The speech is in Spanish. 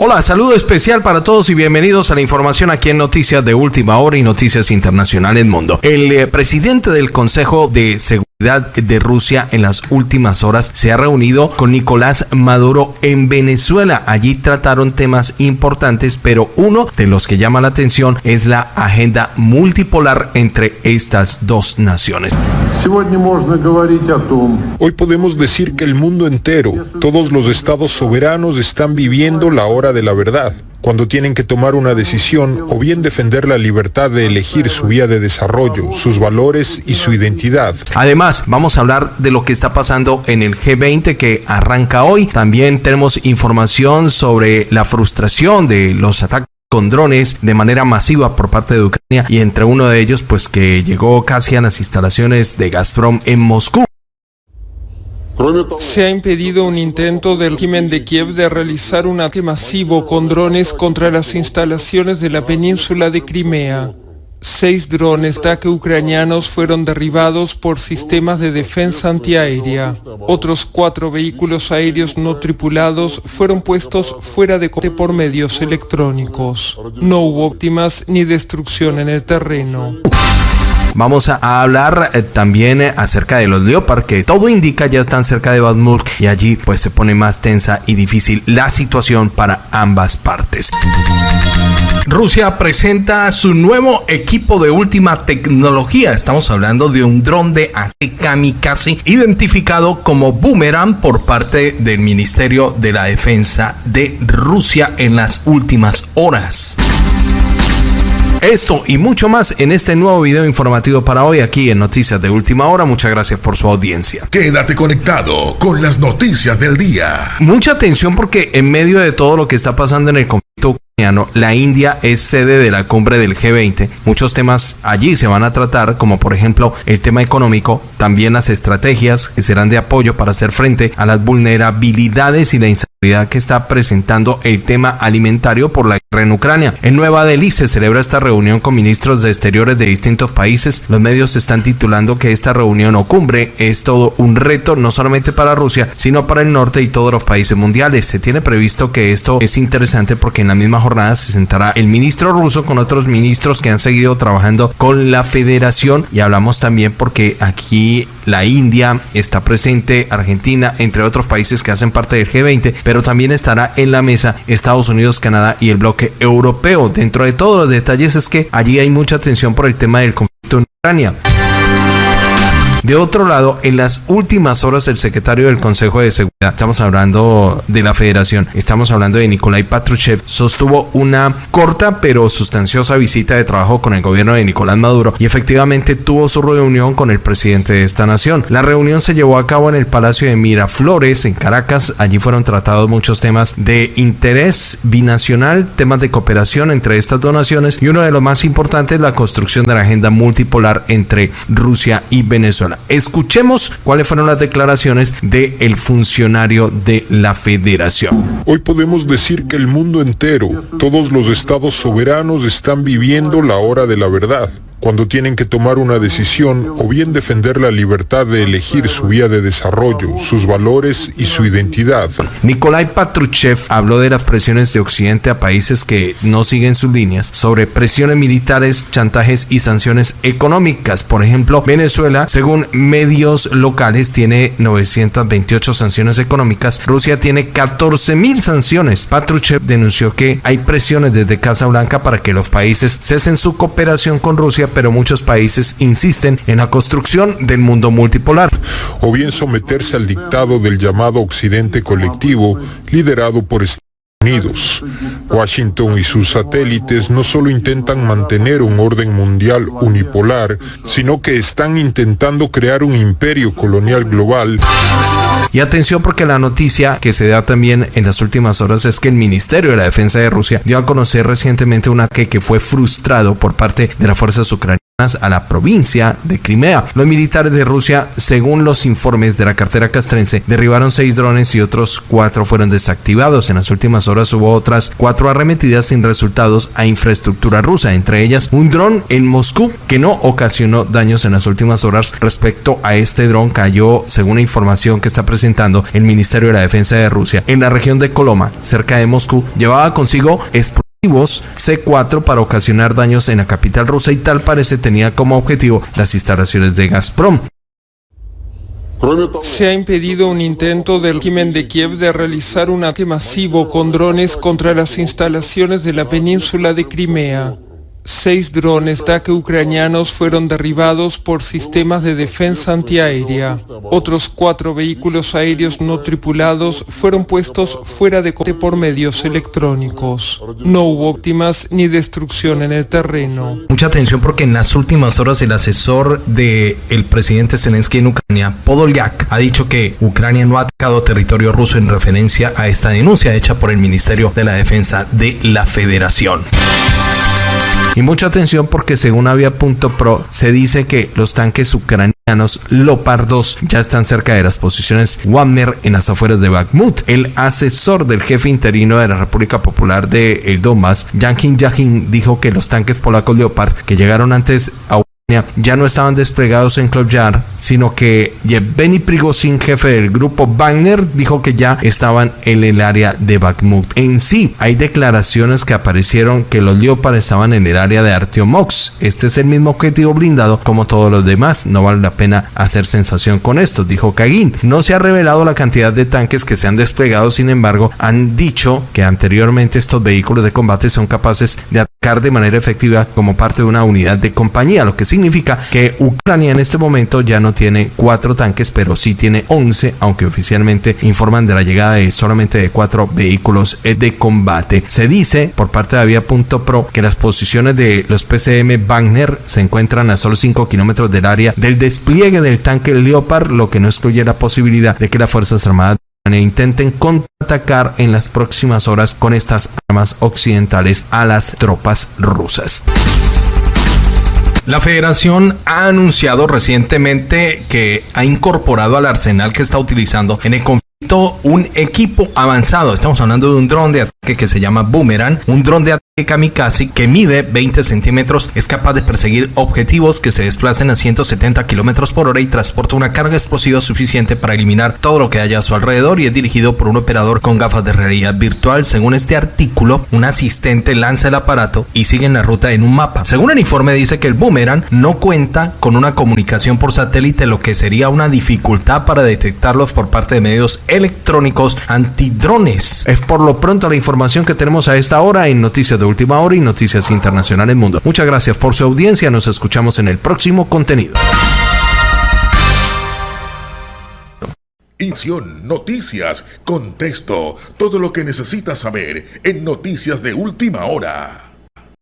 Hola, saludo especial para todos y bienvenidos a la información aquí en Noticias de Última Hora y Noticias Internacionales Mundo. El eh, presidente del Consejo de Seguridad de Rusia en las últimas horas se ha reunido con Nicolás Maduro en Venezuela. Allí trataron temas importantes, pero uno de los que llama la atención es la agenda multipolar entre estas dos naciones. Hoy podemos decir que el mundo entero, todos los estados soberanos están viviendo la hora de la verdad cuando tienen que tomar una decisión o bien defender la libertad de elegir su vía de desarrollo, sus valores y su identidad. Además, vamos a hablar de lo que está pasando en el G20 que arranca hoy. También tenemos información sobre la frustración de los ataques con drones de manera masiva por parte de Ucrania y entre uno de ellos pues que llegó casi a las instalaciones de Gazprom en Moscú. Se ha impedido un intento del régimen de Kiev de realizar un ataque masivo con drones contra las instalaciones de la península de Crimea. Seis drones de ataque ucranianos fueron derribados por sistemas de defensa antiaérea. Otros cuatro vehículos aéreos no tripulados fueron puestos fuera de combate por medios electrónicos. No hubo víctimas ni destrucción en el terreno. Vamos a hablar eh, también eh, acerca de los Leopard, que todo indica ya están cerca de Bakhmut y allí pues se pone más tensa y difícil la situación para ambas partes. Rusia presenta su nuevo equipo de última tecnología. Estamos hablando de un dron de ataque kamikaze identificado como Boomerang por parte del Ministerio de la Defensa de Rusia en las últimas horas. Esto y mucho más en este nuevo video informativo para hoy aquí en Noticias de Última Hora. Muchas gracias por su audiencia. Quédate conectado con las noticias del día. Mucha atención porque en medio de todo lo que está pasando en el conflicto ucraniano, la India es sede de la cumbre del G20. Muchos temas allí se van a tratar, como por ejemplo el tema económico, también las estrategias que serán de apoyo para hacer frente a las vulnerabilidades y la inseguridad que está presentando el tema alimentario por la en Ucrania. En Nueva Delhi se celebra esta reunión con ministros de exteriores de distintos países. Los medios están titulando que esta reunión o cumbre es todo un reto no solamente para Rusia, sino para el norte y todos los países mundiales. Se tiene previsto que esto es interesante porque en la misma jornada se sentará el ministro ruso con otros ministros que han seguido trabajando con la federación y hablamos también porque aquí la India está presente, Argentina, entre otros países que hacen parte del G20 pero también estará en la mesa Estados Unidos, Canadá y el bloque europeo. Dentro de todos los detalles es que allí hay mucha atención por el tema del conflicto en Ucrania. De otro lado, en las últimas horas el secretario del Consejo de Seguridad, estamos hablando de la Federación, estamos hablando de Nikolai Patrushev, sostuvo una corta pero sustanciosa visita de trabajo con el gobierno de Nicolás Maduro y efectivamente tuvo su reunión con el presidente de esta nación. La reunión se llevó a cabo en el Palacio de Miraflores, en Caracas. Allí fueron tratados muchos temas de interés binacional, temas de cooperación entre estas dos naciones y uno de los más importantes, la construcción de la agenda multipolar entre Rusia y Venezuela. Escuchemos cuáles fueron las declaraciones del funcionario de la federación. Hoy podemos decir que el mundo entero, todos los estados soberanos están viviendo la hora de la verdad cuando tienen que tomar una decisión o bien defender la libertad de elegir su vía de desarrollo, sus valores y su identidad. Nikolai Patruchev habló de las presiones de Occidente a países que no siguen sus líneas sobre presiones militares, chantajes y sanciones económicas. Por ejemplo, Venezuela, según medios locales, tiene 928 sanciones económicas. Rusia tiene 14.000 sanciones. Patruchev denunció que hay presiones desde Casa Blanca para que los países cesen su cooperación con Rusia pero muchos países insisten en la construcción del mundo multipolar. O bien someterse al dictado del llamado Occidente colectivo, liderado por Estados Unidos. Washington y sus satélites no solo intentan mantener un orden mundial unipolar, sino que están intentando crear un imperio colonial global. Y atención porque la noticia que se da también en las últimas horas es que el Ministerio de la Defensa de Rusia dio a conocer recientemente un ataque que fue frustrado por parte de las fuerzas ucranianas a la provincia de Crimea. Los militares de Rusia, según los informes de la cartera castrense, derribaron seis drones y otros cuatro fueron desactivados. En las últimas horas hubo otras cuatro arremetidas sin resultados a infraestructura rusa, entre ellas un dron en Moscú que no ocasionó daños en las últimas horas. Respecto a este dron cayó, según la información que está presentando el Ministerio de la Defensa de Rusia, en la región de Coloma, cerca de Moscú, llevaba consigo C4 para ocasionar daños en la capital rusa y tal parece tenía como objetivo las instalaciones de Gazprom. Se ha impedido un intento del régimen de Kiev de realizar un ataque masivo con drones contra las instalaciones de la península de Crimea. Seis drones ataque ucranianos fueron derribados por sistemas de defensa antiaérea. Otros cuatro vehículos aéreos no tripulados fueron puestos fuera de combate por medios electrónicos. No hubo víctimas ni destrucción en el terreno. Mucha atención porque en las últimas horas el asesor del el presidente Zelensky en Ucrania, Podolyak, ha dicho que Ucrania no ha atacado territorio ruso en referencia a esta denuncia hecha por el Ministerio de la Defensa de la Federación. Y mucha atención porque según Avia.pro se dice que los tanques ucranianos Lopar 2 ya están cerca de las posiciones Wagner en las afueras de Bakhmut. El asesor del jefe interino de la República Popular de el Donbass, Jankin Yahin, dijo que los tanques polacos Leopard que llegaron antes a ya no estaban desplegados en Klobjar, sino que Yevgeny Prigozhin, jefe del grupo Wagner, dijo que ya estaban en el área de Bakhmut. En sí, hay declaraciones que aparecieron que los Leopard estaban en el área de Artyomox. Este es el mismo objetivo blindado como todos los demás. No vale la pena hacer sensación con esto, dijo Kagin. No se ha revelado la cantidad de tanques que se han desplegado, sin embargo, han dicho que anteriormente estos vehículos de combate son capaces de de manera efectiva como parte de una unidad de compañía, lo que significa que Ucrania en este momento ya no tiene cuatro tanques, pero sí tiene 11, aunque oficialmente informan de la llegada de solamente de cuatro vehículos de combate. Se dice por parte de Avia.pro que las posiciones de los PCM Wagner se encuentran a solo 5 kilómetros del área del despliegue del tanque Leopard, lo que no excluye la posibilidad de que las Fuerzas Armadas intenten contraatacar en las próximas horas con estas armas occidentales a las tropas rusas. La federación ha anunciado recientemente que ha incorporado al arsenal que está utilizando en el conflicto un equipo avanzado. Estamos hablando de un dron de ataque que se llama Boomerang, un dron de ataque kamikaze que mide 20 centímetros es capaz de perseguir objetivos que se desplacen a 170 kilómetros por hora y transporta una carga explosiva suficiente para eliminar todo lo que haya a su alrededor y es dirigido por un operador con gafas de realidad virtual. Según este artículo, un asistente lanza el aparato y sigue en la ruta en un mapa. Según el informe dice que el boomerang no cuenta con una comunicación por satélite, lo que sería una dificultad para detectarlos por parte de medios electrónicos antidrones. Es por lo pronto la información que tenemos a esta hora en Noticias de Última Hora y Noticias Internacionales Mundo. Muchas gracias por su audiencia. Nos escuchamos en el próximo contenido. Inción, noticias, contexto, todo lo que necesitas saber en Noticias de Última Hora.